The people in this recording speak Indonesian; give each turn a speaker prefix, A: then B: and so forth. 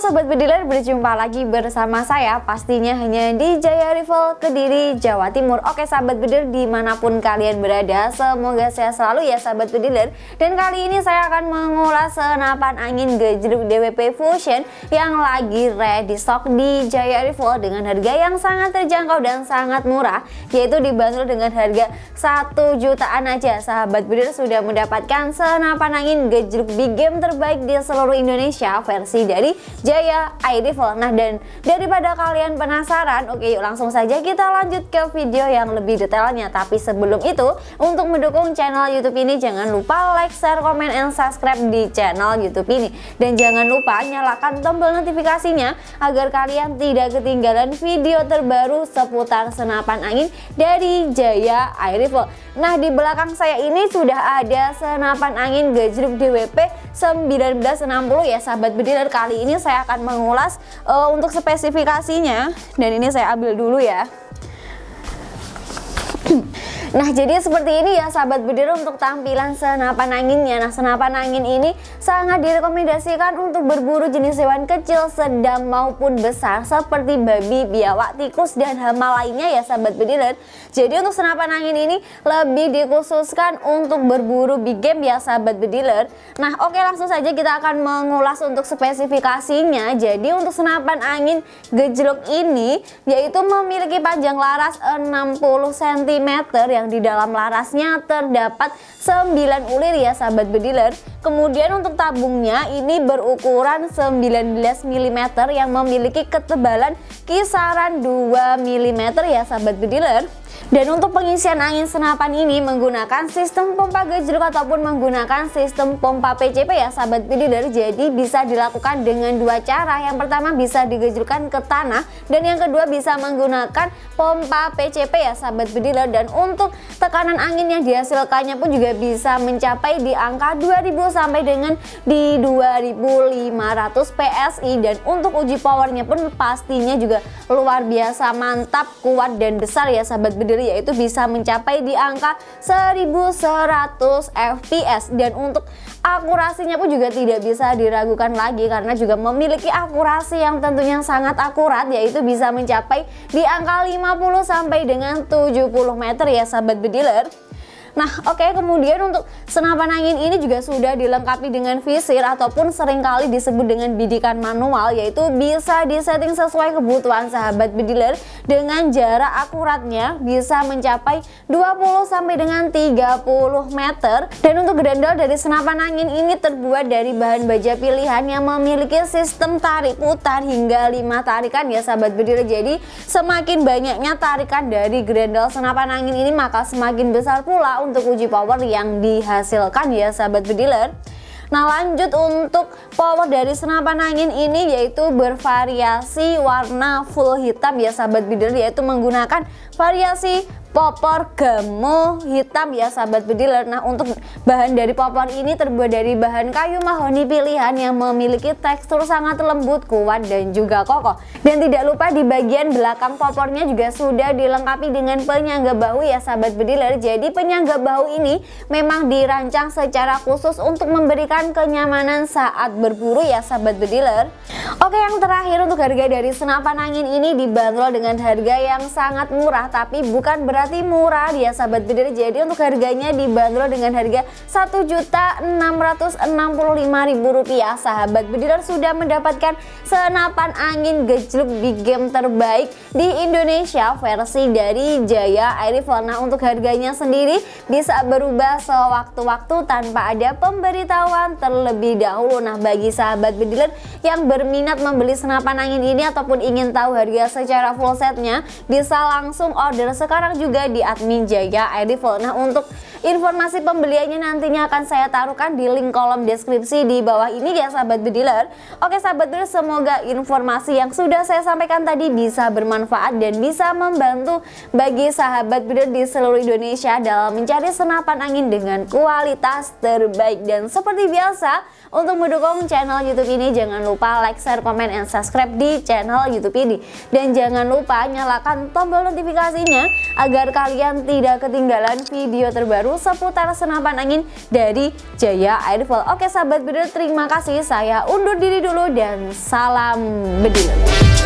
A: Sobat Bediler, berjumpa lagi bersama saya pastinya hanya di Jaya Rival Kediri, Jawa Timur. Oke Sahabat Bediler di mana pun kalian berada, semoga sehat selalu ya Sahabat Bediler Dan kali ini saya akan mengulas senapan angin gejruk DWP Fusion yang lagi ready stock di Jaya Rival dengan harga yang sangat terjangkau dan sangat murah Yaitu dibanderol dengan harga 1 jutaan aja. Sahabat Bediler sudah mendapatkan senapan angin gejruk big game terbaik di seluruh Indonesia versi dari Jaya iRifle Nah dan daripada kalian penasaran oke yuk langsung saja kita lanjut ke video yang lebih detailnya. Tapi sebelum itu untuk mendukung channel youtube ini jangan lupa like, share, komen, and subscribe di channel youtube ini. Dan jangan lupa nyalakan tombol notifikasinya agar kalian tidak ketinggalan video terbaru seputar senapan angin dari Jaya iRifle Nah di belakang saya ini sudah ada senapan angin gajruk DWP 1960 ya sahabat bediler kali ini saya akan mengulas uh, untuk spesifikasinya. Dan ini saya ambil dulu ya Nah jadi seperti ini ya sahabat bediler untuk tampilan senapan anginnya. Nah senapan angin ini sangat direkomendasikan untuk berburu jenis hewan kecil sedang maupun besar Seperti babi, biawak, tikus dan hama lainnya ya sahabat bediler Jadi untuk senapan angin ini lebih dikhususkan untuk berburu big game ya sahabat bediler Nah oke langsung saja kita akan mengulas untuk spesifikasinya. Jadi untuk senapan angin gejlok ini yaitu memiliki panjang laras 60 cm ya yang di dalam larasnya terdapat 9 ulir ya sahabat bediler. Kemudian untuk tabungnya ini berukuran 19 mm yang memiliki ketebalan kisaran 2 mm ya sahabat bediler dan untuk pengisian angin senapan ini menggunakan sistem pompa gejruk ataupun menggunakan sistem pompa PCP ya sahabat bididar. Jadi bisa dilakukan dengan dua cara. Yang pertama bisa digejrukkan ke tanah dan yang kedua bisa menggunakan pompa PCP ya sahabat bididar. Dan untuk tekanan angin yang dihasilkannya pun juga bisa mencapai di angka 2000 sampai dengan di 2500 PSI dan untuk uji powernya pun pastinya juga luar biasa mantap, kuat dan besar ya sahabat bididar sendiri yaitu bisa mencapai di angka 1100 fps dan untuk akurasinya pun juga tidak bisa diragukan lagi karena juga memiliki akurasi yang tentunya sangat akurat yaitu bisa mencapai di angka 50 sampai dengan 70 meter ya sahabat bediler Nah oke okay, kemudian untuk senapan angin ini juga sudah dilengkapi dengan visir ataupun sering kali disebut dengan bidikan manual yaitu bisa disetting sesuai kebutuhan sahabat bediler dengan jarak akuratnya bisa mencapai 20 sampai dengan 30 meter. Dan untuk grendel dari senapan angin ini terbuat dari bahan baja pilihan yang memiliki sistem tarik putar hingga 5 tarikan ya sahabat bediler. Jadi semakin banyaknya tarikan dari grendel senapan angin ini maka semakin besar pula untuk uji power yang dihasilkan ya sahabat bediler Nah lanjut untuk power dari senapan angin ini yaitu bervariasi warna full hitam. Ya sahabat bediler yaitu menggunakan variasi popor gamo hitam. Ya sahabat bediler nah untuk bahan dari popor ini terbuat dari bahan kayu mahoni pilihan yang memiliki tekstur sangat lembut kuat dan juga kokoh. Dan tidak lupa di bagian belakang popornya juga sudah dilengkapi dengan penyangga bahu. Ya sahabat bediler jadi penyangga bahu ini memang dirancang secara khusus untuk memberikan kenyamanan saat berburu ya sahabat bediler oke yang terakhir untuk harga dari senapan angin ini dibanderol dengan harga yang sangat murah tapi bukan berarti murah dia sahabat bidar jadi untuk harganya dibanderol dengan harga Rp1.665.000 sahabat bediler sudah mendapatkan senapan angin gejluk big game terbaik di Indonesia versi dari Jaya Air Rifle nah untuk harganya sendiri bisa berubah sewaktu-waktu tanpa ada pemberitahuan terlebih dahulu nah bagi sahabat bediler yang berminat membeli senapan angin ini ataupun ingin tahu harga secara full setnya bisa langsung order sekarang juga di admin Jaya Edible. Nah untuk informasi pembeliannya nantinya akan saya taruhkan di link kolom deskripsi di bawah ini ya sahabat bediler. Oke sahabat bediler semoga informasi yang sudah saya sampaikan tadi bisa bermanfaat dan bisa membantu bagi sahabat bediler di seluruh Indonesia dalam mencari senapan angin dengan kualitas terbaik. Dan seperti biasa untuk mendukung channel YouTube ini jangan lupa like, share, komen, and subscribe di channel YouTube ini. Dan jangan lupa nyalakan tombol notifikasinya agar kalian tidak ketinggalan video terbaru terbaru seputar senapan angin dari Jaya Airfall. Oke sahabat bedil terima kasih saya undur diri dulu dan salam bedil.